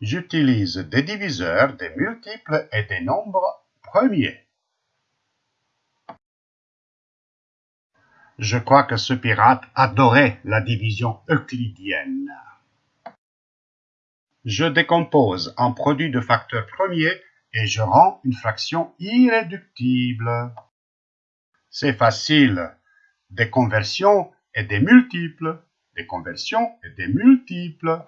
J'utilise des diviseurs, des multiples et des nombres premiers. Je crois que ce pirate adorait la division euclidienne. Je décompose un produit de facteurs premiers et je rends une fraction irréductible. C'est facile. Des conversions et des multiples. Des conversions et des multiples.